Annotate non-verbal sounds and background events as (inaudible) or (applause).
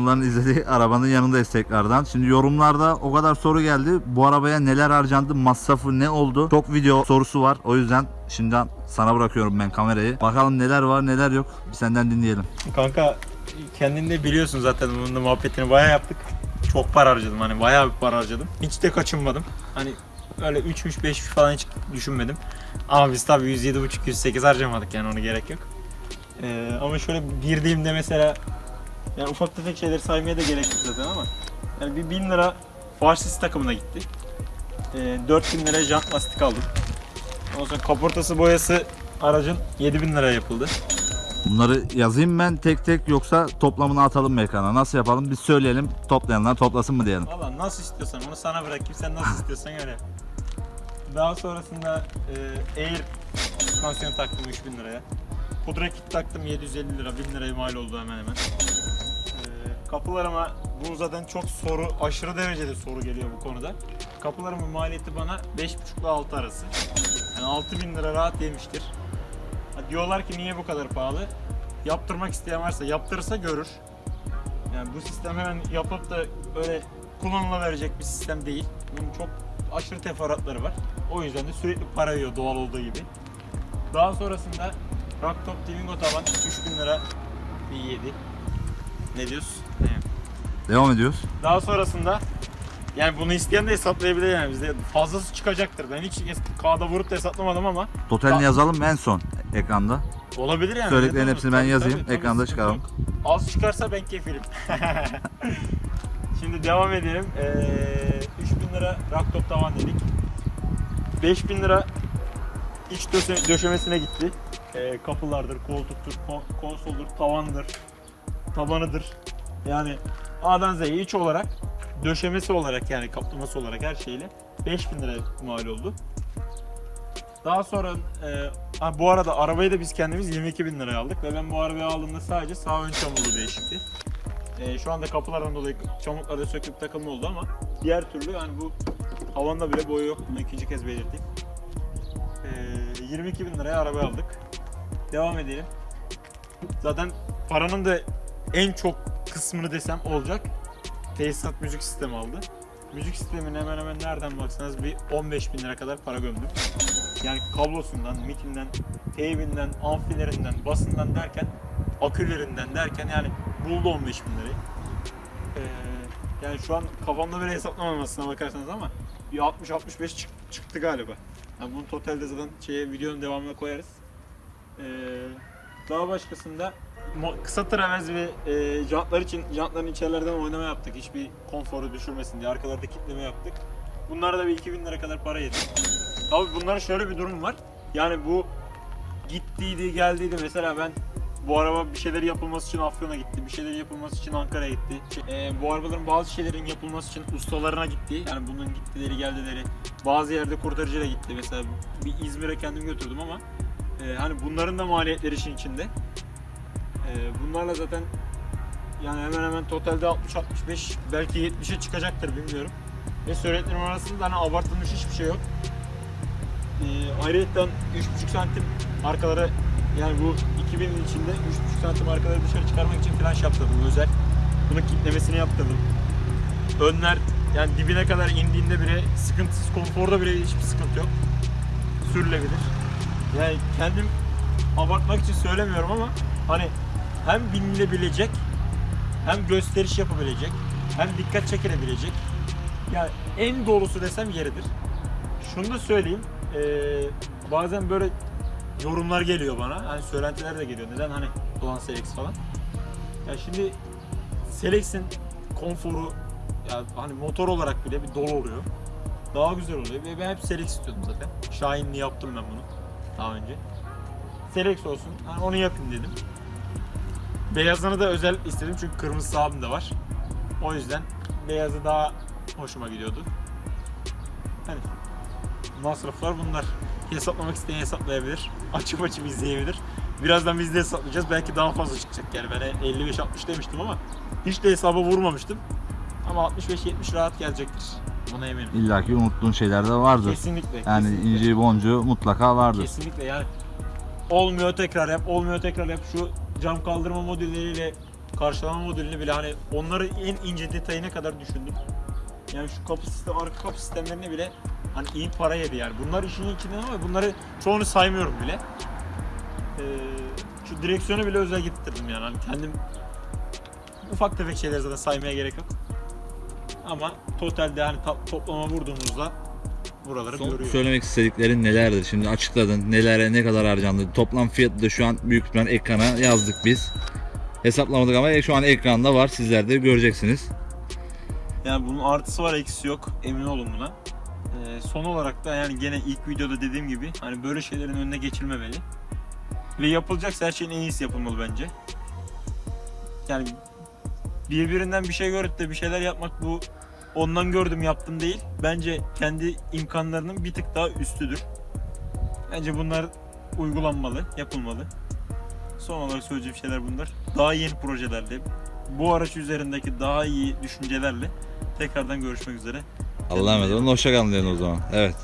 milyonların izlediği arabanın yanındayız tekrardan. Şimdi yorumlarda o kadar soru geldi. Bu arabaya neler harcandı, masrafı ne oldu? Çok video sorusu var. O yüzden şimdiden sana bırakıyorum ben kamerayı. Bakalım neler var neler yok. Bir senden dinleyelim. Kanka kendin de biliyorsun zaten bunun muhabbetini bayağı yaptık. Çok para harcadım hani bayağı bir para harcadım. Hiç de kaçınmadım. Hani öyle 3'müş 5'müş falan hiç düşünmedim. Ama biz tabii 107.5 108 harcamadık yani ona gerek yok. Ee, ama şöyle girdiğimde mesela yani ufak tefek şeyleri saymaya da gerek yok zaten ama yani bir 1000 lira Farsis takımına gitti. Ee, 4000 liraya jant lastik aldım. Ondan sonra kaportası boyası aracın 7000 liraya yapıldı. Bunları yazayım ben tek tek yoksa toplamını atalım mı ekrana? Nasıl yapalım? Biz söyleyelim. Toplayanlar toplasın mı diyelim. Valla nasıl istiyorsan onu sana bırakayım sen nasıl istiyorsan öyle. yap. Daha sonrasında e, Air süspansiyon taktım 3000 liraya. Pudra kit taktım 750 lira 1000 liraya mal oldu hemen hemen. Kapılarıma bu zaten çok soru aşırı derecede soru geliyor bu konuda. Kapılarımın maliyeti bana 5,5 ile 6 arası. Yani 6000 lira rahat yemiştir. Diyorlar ki niye bu kadar pahalı? Yaptırmak isteyen varsa yaptırırsa görür. Yani bu sistem hemen yapıp da öyle kullanılabilecek bir sistem değil. Bunun çok aşırı teferruatları var. O yüzden de sürekli para yiyor doğal olduğu gibi. Daha sonrasında Rocktop Twingo tavan 3000 lira bir yedi. Ne diyorsun? Devam ediyoruz. Daha sonrasında yani bunu isteyen de hesaplayabilir yani bizde fazlası çıkacaktır. Ben hiç kağıda vurup da hesaplamadım ama Totalini Ya- yazalım en son ekranda. olabilir yani. Söylediklerin hepsini ben yazayım, Tabii, ekranda çıkaralım. Az çıkarsa ben kefilim. (laughs) Şimdi devam edelim. Ee, 3000 lira racktop tavan dedik. 5000 lira iç döşe- döşemesine gitti. Ee, kapılardır, koltuktur, kon- konsoldur, tavandır, tabanıdır. Yani A'dan Z'ye iç olarak, döşemesi olarak yani kaplaması olarak her şeyle 5000 lira mal oldu. Daha sonra e, ha, bu arada arabayı da biz kendimiz 22 bin liraya aldık ve ben bu arabayı aldığımda sadece sağ ön çamurlu değişikti. E, şu anda kapılardan dolayı çamurları söküp takılma oldu ama diğer türlü yani bu havanda bile boyu yok. Bunu ikinci kez belirteyim. E, 22 bin liraya araba aldık. Devam edelim. Zaten paranın da en çok kısmını desem olacak. Tesisat müzik sistemi aldı. Müzik sistemine hemen hemen nereden baksanız bir 15 bin lira kadar para gömdüm. Yani kablosundan, mikinden, teybinden, amfilerinden, basından derken, akülerinden derken yani buldu 15 bin lirayı. Ee, yani şu an kafamda böyle hesaplamamasına bakarsanız ama bir 60-65 çık- çıktı galiba. Yani bunu totalde zaten şeye, videonun devamına koyarız. Ee, daha başkasında kısa travez ve e, jantlar için jantların içerilerden oynama yaptık. Hiçbir konforu düşürmesin diye arkalarda kitleme yaptık. Bunlara da bir 2000 lira kadar para yedi. Abi bunların şöyle bir durum var. Yani bu gittiydi geldiydi mesela ben bu araba bir şeyler yapılması için Afyon'a gitti. Bir şeyler yapılması için Ankara'ya gitti. Ee, bu arabaların bazı şeylerin yapılması için ustalarına gitti. Yani bunun gittileri geldileri. Bazı yerde kurtarıcıyla gitti. Mesela bir İzmir'e kendim götürdüm ama e, hani bunların da maliyetleri işin içinde. E, bunlarla zaten yani hemen hemen totalde 60-65 belki 70'e çıkacaktır bilmiyorum. Ve söylediklerim arasında hani abartılmış hiçbir şey yok. Ee, ayrıca 3,5 santim arkaları yani bu 2000'in içinde 3,5 santim arkaları dışarı çıkarmak için flash yaptırdım özel. Bunun kitlemesini yaptırdım. Önler yani dibine kadar indiğinde bile sıkıntısız, konforda bile hiçbir sıkıntı yok. Sürülebilir. Yani kendim abartmak için söylemiyorum ama hani hem binilebilecek hem gösteriş yapabilecek hem dikkat çekilebilecek yani en doğrusu desem yeridir. Şunu da söyleyeyim. eee, bazen böyle yorumlar geliyor bana. Hani söylentiler de geliyor. Neden hani Doğan Selex falan. Ya şimdi Selex'in konforu ya hani motor olarak bile bir dolu oluyor. Daha güzel oluyor. Ve ben hep Selex istiyordum zaten. Şahinli yaptım ben bunu daha önce. Selex olsun. Hani onu yapayım dedim. Beyazını da özel istedim çünkü kırmızı abim de var. O yüzden beyazı daha hoşuma gidiyordu. Hani masraflar bunlar. Hesaplamak isteyen hesaplayabilir. Açıp açıp izleyebilir. Birazdan biz de hesaplayacağız. Belki daha fazla çıkacak yani. Ben 55-60 demiştim ama hiç de hesaba vurmamıştım. Ama 65-70 rahat gelecektir. Buna eminim. İlla ki unuttuğun şeyler de vardır. Kesinlikle. Yani kesinlikle. inceyi boncuğu mutlaka vardır. Kesinlikle yani. Olmuyor tekrar yap, olmuyor tekrar yap. Şu cam kaldırma modülleriyle karşılama modülünü bile hani onları en ince detayına kadar düşündüm. Yani şu kapı sistemi, arka kapı sistemlerini bile hani iyi para yedi yani. Bunlar işin içinden ama bunları çoğunu saymıyorum bile. Ee, şu direksiyonu bile özel getirdim yani. Hani kendim ufak tefek şeyleri zaten saymaya gerek yok. Ama totalde hani toplama vurduğumuzda buraları Son görüyor. söylemek istediklerin nelerdir? Şimdi açıkladın. Nelere ne kadar harcandı? Toplam fiyatı da şu an büyük ihtimal ekrana yazdık biz. Hesaplamadık ama şu an ekranda var. Sizler de göreceksiniz. Yani bunun artısı var eksisi yok emin olun buna. Ee, son olarak da yani gene ilk videoda dediğim gibi hani böyle şeylerin önüne geçilmemeli. Ve yapılacaksa her şeyin en iyisi yapılmalı bence. Yani birbirinden bir şey görüp de bir şeyler yapmak bu ondan gördüm yaptım değil. Bence kendi imkanlarının bir tık daha üstüdür. Bence bunlar uygulanmalı, yapılmalı. Son olarak söyleyeceğim şeyler bunlar. Daha yeni projelerle, bu araç üzerindeki daha iyi düşüncelerle tekrardan görüşmek üzere. Allah'a emanet olun. Hoşçakalın o zaman. Evet.